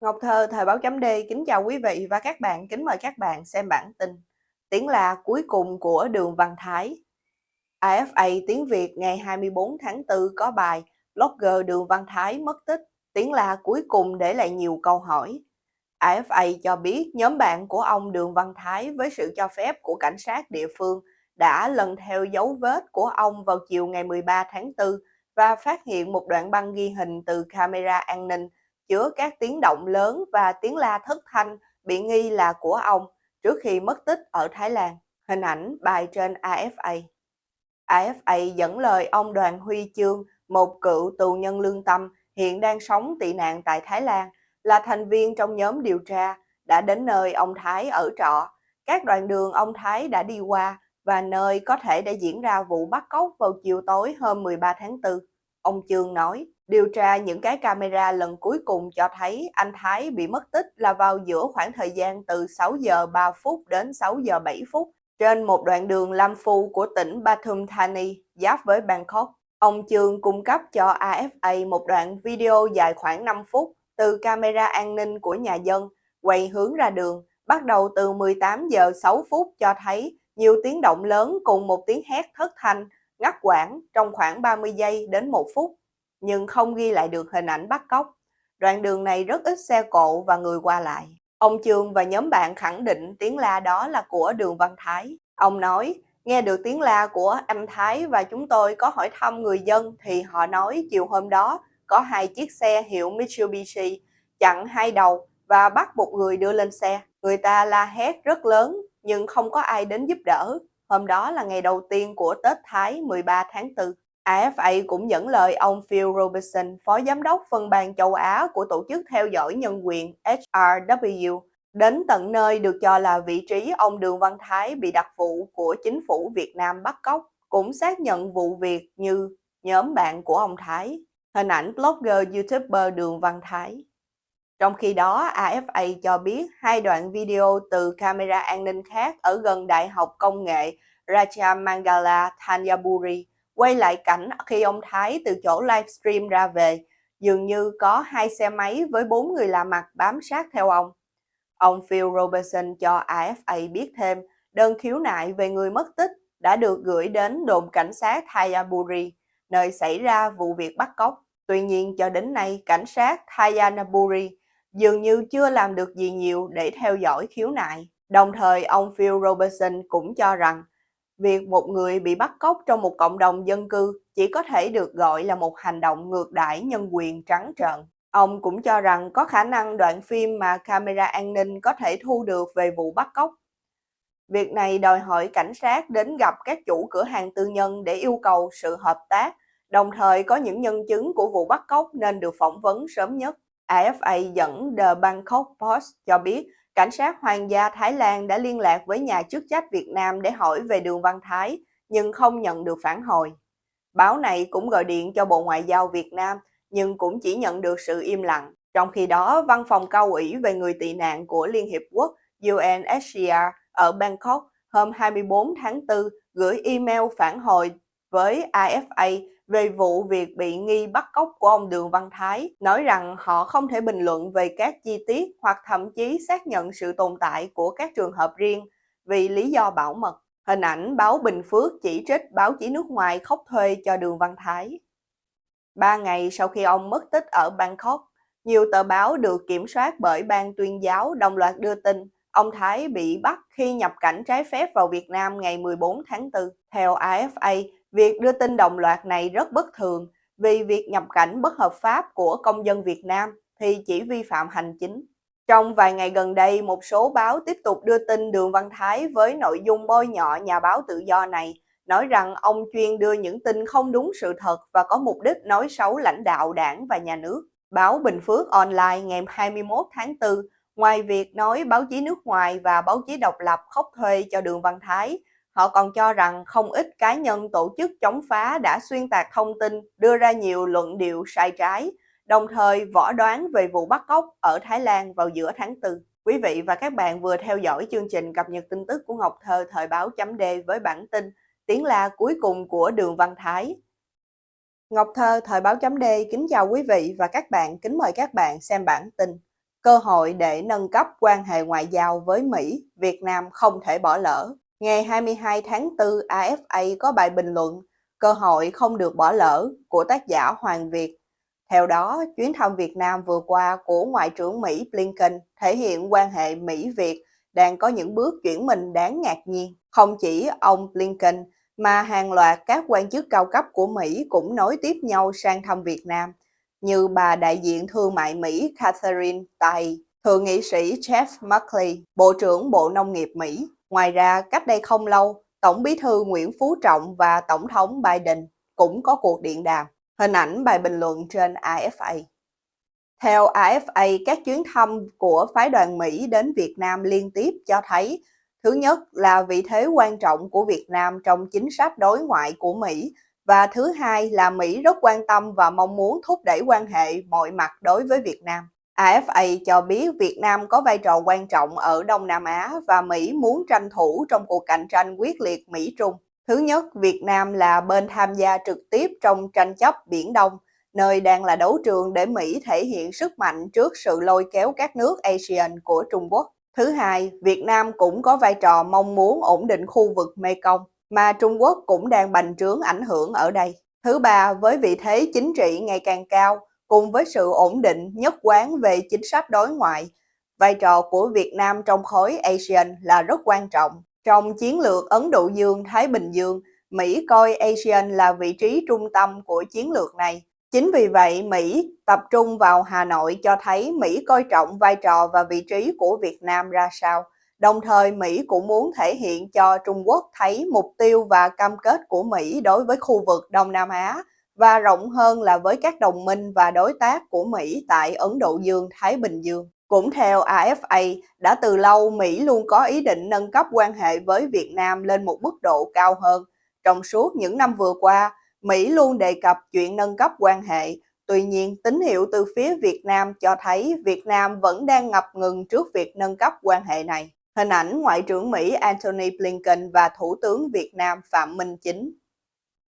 Ngọc Thơ, Thời báo chấm D kính chào quý vị và các bạn, kính mời các bạn xem bản tin Tiếng là cuối cùng của Đường Văn Thái. AFA tiếng Việt ngày 24 tháng 4 có bài Blogger Đường Văn Thái mất tích, tiếng là cuối cùng để lại nhiều câu hỏi. AFA cho biết nhóm bạn của ông Đường Văn Thái với sự cho phép của cảnh sát địa phương đã lần theo dấu vết của ông vào chiều ngày 13 tháng 4 và phát hiện một đoạn băng ghi hình từ camera an ninh chứa các tiếng động lớn và tiếng la thất thanh bị nghi là của ông trước khi mất tích ở Thái Lan. Hình ảnh bài trên AFA. AFA dẫn lời ông Đoàn Huy Chương, một cựu tù nhân lương tâm hiện đang sống tị nạn tại Thái Lan, là thành viên trong nhóm điều tra, đã đến nơi ông Thái ở trọ. Các đoạn đường ông Thái đã đi qua và nơi có thể đã diễn ra vụ bắt cóc vào chiều tối hôm 13 tháng 4. Ông Trương nói, điều tra những cái camera lần cuối cùng cho thấy anh Thái bị mất tích là vào giữa khoảng thời gian từ 6 giờ 3 phút đến 6 giờ 7 phút trên một đoạn đường Lam Phu của tỉnh Pathum Thani, giáp với Bangkok. Ông Trương cung cấp cho AFA một đoạn video dài khoảng 5 phút từ camera an ninh của nhà dân, quay hướng ra đường, bắt đầu từ 18 giờ 6 phút cho thấy nhiều tiếng động lớn cùng một tiếng hét thất thanh ngắt quãng trong khoảng 30 giây đến 1 phút, nhưng không ghi lại được hình ảnh bắt cóc. Đoạn đường này rất ít xe cộ và người qua lại. Ông Trường và nhóm bạn khẳng định tiếng la đó là của Đường Văn Thái. Ông nói, nghe được tiếng la của anh Thái và chúng tôi có hỏi thăm người dân thì họ nói chiều hôm đó có hai chiếc xe hiệu Mitsubishi chặn hai đầu và bắt một người đưa lên xe. Người ta la hét rất lớn nhưng không có ai đến giúp đỡ. Hôm đó là ngày đầu tiên của Tết Thái 13 tháng 4. AFA cũng dẫn lời ông Phil Robertson, Phó Giám đốc phân ban châu Á của Tổ chức Theo dõi Nhân quyền HRW, đến tận nơi được cho là vị trí ông Đường Văn Thái bị đặc vụ của chính phủ Việt Nam bắt cóc, cũng xác nhận vụ việc như nhóm bạn của ông Thái. Hình ảnh blogger YouTuber Đường Văn Thái. Trong khi đó, AFA cho biết hai đoạn video từ camera an ninh khác ở gần Đại học Công nghệ Rajamangala Thanyaburi quay lại cảnh khi ông Thái từ chỗ livestream ra về, dường như có hai xe máy với bốn người lạ mặt bám sát theo ông. Ông Phil Robertson cho AFA biết thêm đơn khiếu nại về người mất tích đã được gửi đến đồn cảnh sát Thayaburi, nơi xảy ra vụ việc bắt cóc. Tuy nhiên cho đến nay, cảnh sát Thayanaburi dường như chưa làm được gì nhiều để theo dõi khiếu nại. Đồng thời, ông Phil Robertson cũng cho rằng việc một người bị bắt cóc trong một cộng đồng dân cư chỉ có thể được gọi là một hành động ngược đãi nhân quyền trắng trợn. Ông cũng cho rằng có khả năng đoạn phim mà camera an ninh có thể thu được về vụ bắt cóc. Việc này đòi hỏi cảnh sát đến gặp các chủ cửa hàng tư nhân để yêu cầu sự hợp tác, đồng thời có những nhân chứng của vụ bắt cóc nên được phỏng vấn sớm nhất. AFA dẫn The Bangkok Post cho biết cảnh sát Hoàng gia Thái Lan đã liên lạc với nhà chức trách Việt Nam để hỏi về Đường Văn Thái, nhưng không nhận được phản hồi. Báo này cũng gọi điện cho Bộ Ngoại giao Việt Nam, nhưng cũng chỉ nhận được sự im lặng. Trong khi đó, Văn phòng cao ủy về người tị nạn của Liên Hiệp Quốc UNHCR ở Bangkok hôm 24 tháng 4 gửi email phản hồi với AFA về vụ việc bị nghi bắt cóc của ông Đường Văn Thái, nói rằng họ không thể bình luận về các chi tiết hoặc thậm chí xác nhận sự tồn tại của các trường hợp riêng vì lý do bảo mật. Hình ảnh báo Bình Phước chỉ trích báo chí nước ngoài khóc thuê cho Đường Văn Thái. Ba ngày sau khi ông mất tích ở Bangkok, nhiều tờ báo được kiểm soát bởi ban tuyên giáo đồng loạt đưa tin ông Thái bị bắt khi nhập cảnh trái phép vào Việt Nam ngày 14 tháng 4. Theo AFA, Việc đưa tin đồng loạt này rất bất thường vì việc nhập cảnh bất hợp pháp của công dân Việt Nam thì chỉ vi phạm hành chính. Trong vài ngày gần đây, một số báo tiếp tục đưa tin Đường Văn Thái với nội dung bôi nhọ nhà báo tự do này, nói rằng ông chuyên đưa những tin không đúng sự thật và có mục đích nói xấu lãnh đạo đảng và nhà nước. Báo Bình Phước Online ngày 21 tháng 4, ngoài việc nói báo chí nước ngoài và báo chí độc lập khóc thuê cho Đường Văn Thái, Họ còn cho rằng không ít cá nhân tổ chức chống phá đã xuyên tạc thông tin, đưa ra nhiều luận điệu sai trái, đồng thời võ đoán về vụ bắt cóc ở Thái Lan vào giữa tháng 4. Quý vị và các bạn vừa theo dõi chương trình cập nhật tin tức của Ngọc Thơ thời báo chấm D với bản tin Tiếng la cuối cùng của Đường Văn Thái. Ngọc Thơ thời báo chấm D kính chào quý vị và các bạn, kính mời các bạn xem bản tin cơ hội để nâng cấp quan hệ ngoại giao với Mỹ, Việt Nam không thể bỏ lỡ. Ngày 22 tháng 4, AFA có bài bình luận Cơ hội không được bỏ lỡ của tác giả Hoàng Việt. Theo đó, chuyến thăm Việt Nam vừa qua của Ngoại trưởng Mỹ Blinken thể hiện quan hệ Mỹ-Việt đang có những bước chuyển mình đáng ngạc nhiên. Không chỉ ông Blinken mà hàng loạt các quan chức cao cấp của Mỹ cũng nối tiếp nhau sang thăm Việt Nam, như bà đại diện thương mại Mỹ Catherine Tai, thượng nghị sĩ Jeff Merkley, Bộ trưởng Bộ Nông nghiệp Mỹ. Ngoài ra, cách đây không lâu, Tổng bí thư Nguyễn Phú Trọng và Tổng thống Biden cũng có cuộc điện đàm. Hình ảnh bài bình luận trên AFA. Theo AFA, các chuyến thăm của phái đoàn Mỹ đến Việt Nam liên tiếp cho thấy Thứ nhất là vị thế quan trọng của Việt Nam trong chính sách đối ngoại của Mỹ và thứ hai là Mỹ rất quan tâm và mong muốn thúc đẩy quan hệ mọi mặt đối với Việt Nam. AFA cho biết Việt Nam có vai trò quan trọng ở Đông Nam Á và Mỹ muốn tranh thủ trong cuộc cạnh tranh quyết liệt Mỹ-Trung. Thứ nhất, Việt Nam là bên tham gia trực tiếp trong tranh chấp Biển Đông, nơi đang là đấu trường để Mỹ thể hiện sức mạnh trước sự lôi kéo các nước ASEAN của Trung Quốc. Thứ hai, Việt Nam cũng có vai trò mong muốn ổn định khu vực Mekong, mà Trung Quốc cũng đang bành trướng ảnh hưởng ở đây. Thứ ba, với vị thế chính trị ngày càng cao, cùng với sự ổn định nhất quán về chính sách đối ngoại, vai trò của Việt Nam trong khối ASEAN là rất quan trọng. Trong chiến lược Ấn Độ Dương-Thái Bình Dương, Mỹ coi ASEAN là vị trí trung tâm của chiến lược này Chính vì vậy, Mỹ tập trung vào Hà Nội cho thấy Mỹ coi trọng vai trò và vị trí của Việt Nam ra sao. Đồng thời, Mỹ cũng muốn thể hiện cho Trung Quốc thấy mục tiêu và cam kết của Mỹ đối với khu vực Đông Nam Á và rộng hơn là với các đồng minh và đối tác của Mỹ tại Ấn Độ Dương-Thái Bình Dương. Cũng theo AFA, đã từ lâu Mỹ luôn có ý định nâng cấp quan hệ với Việt Nam lên một mức độ cao hơn. Trong suốt những năm vừa qua, Mỹ luôn đề cập chuyện nâng cấp quan hệ, tuy nhiên tín hiệu từ phía Việt Nam cho thấy Việt Nam vẫn đang ngập ngừng trước việc nâng cấp quan hệ này. Hình ảnh Ngoại trưởng Mỹ Antony Blinken và Thủ tướng Việt Nam Phạm Minh Chính.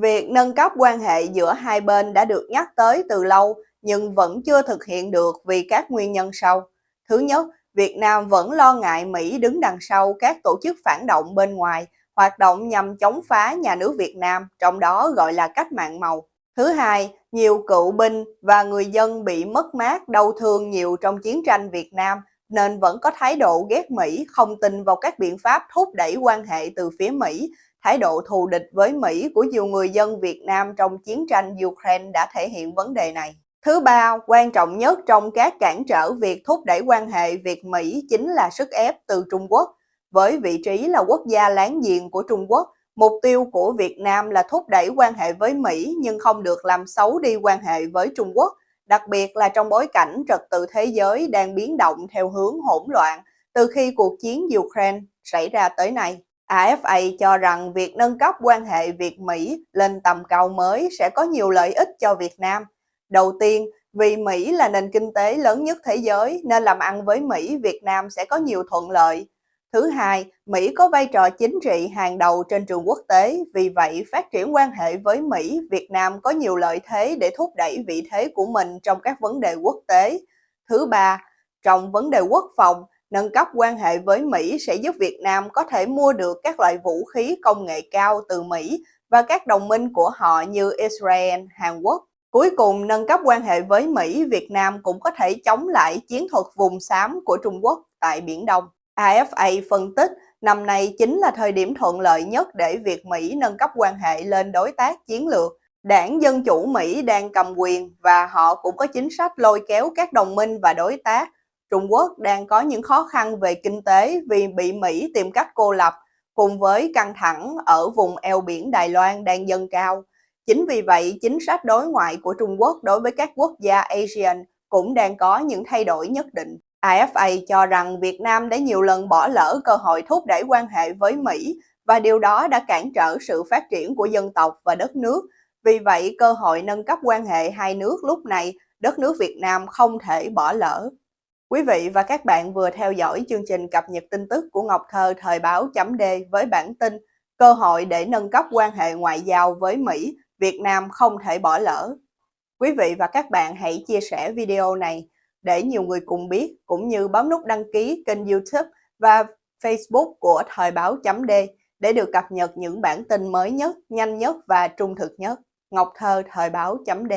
Việc nâng cấp quan hệ giữa hai bên đã được nhắc tới từ lâu nhưng vẫn chưa thực hiện được vì các nguyên nhân sau. Thứ nhất, Việt Nam vẫn lo ngại Mỹ đứng đằng sau các tổ chức phản động bên ngoài hoạt động nhằm chống phá nhà nước Việt Nam, trong đó gọi là cách mạng màu. Thứ hai, nhiều cựu binh và người dân bị mất mát, đau thương nhiều trong chiến tranh Việt Nam nên vẫn có thái độ ghét Mỹ, không tin vào các biện pháp thúc đẩy quan hệ từ phía Mỹ. Thái độ thù địch với Mỹ của nhiều người dân Việt Nam trong chiến tranh Ukraine đã thể hiện vấn đề này. Thứ ba, quan trọng nhất trong các cản trở việc thúc đẩy quan hệ Việt-Mỹ chính là sức ép từ Trung Quốc. Với vị trí là quốc gia láng giềng của Trung Quốc, mục tiêu của Việt Nam là thúc đẩy quan hệ với Mỹ nhưng không được làm xấu đi quan hệ với Trung Quốc, đặc biệt là trong bối cảnh trật tự thế giới đang biến động theo hướng hỗn loạn từ khi cuộc chiến Ukraine xảy ra tới nay. AFA cho rằng việc nâng cấp quan hệ Việt-Mỹ lên tầm cao mới sẽ có nhiều lợi ích cho Việt Nam. Đầu tiên, vì Mỹ là nền kinh tế lớn nhất thế giới nên làm ăn với Mỹ, Việt Nam sẽ có nhiều thuận lợi. Thứ hai, Mỹ có vai trò chính trị hàng đầu trên trường quốc tế, vì vậy phát triển quan hệ với Mỹ, Việt Nam có nhiều lợi thế để thúc đẩy vị thế của mình trong các vấn đề quốc tế. Thứ ba, trong vấn đề quốc phòng, nâng cấp quan hệ với Mỹ sẽ giúp Việt Nam có thể mua được các loại vũ khí công nghệ cao từ Mỹ và các đồng minh của họ như Israel, Hàn Quốc. Cuối cùng, nâng cấp quan hệ với Mỹ, Việt Nam cũng có thể chống lại chiến thuật vùng xám của Trung Quốc tại Biển Đông. AFA phân tích năm nay chính là thời điểm thuận lợi nhất để việc Mỹ nâng cấp quan hệ lên đối tác chiến lược. Đảng Dân Chủ Mỹ đang cầm quyền và họ cũng có chính sách lôi kéo các đồng minh và đối tác. Trung Quốc đang có những khó khăn về kinh tế vì bị Mỹ tìm cách cô lập, cùng với căng thẳng ở vùng eo biển Đài Loan đang dâng cao. Chính vì vậy, chính sách đối ngoại của Trung Quốc đối với các quốc gia ASEAN cũng đang có những thay đổi nhất định. AFA cho rằng Việt Nam đã nhiều lần bỏ lỡ cơ hội thúc đẩy quan hệ với Mỹ và điều đó đã cản trở sự phát triển của dân tộc và đất nước. Vì vậy, cơ hội nâng cấp quan hệ hai nước lúc này, đất nước Việt Nam không thể bỏ lỡ. Quý vị và các bạn vừa theo dõi chương trình cập nhật tin tức của Ngọc Thơ thời báo chấm D với bản tin Cơ hội để nâng cấp quan hệ ngoại giao với Mỹ, Việt Nam không thể bỏ lỡ. Quý vị và các bạn hãy chia sẻ video này để nhiều người cùng biết, cũng như bấm nút đăng ký kênh YouTube và Facebook của Thời báo chấm D để được cập nhật những bản tin mới nhất, nhanh nhất và trung thực nhất. Ngọc Thơ, Thời báo chấm D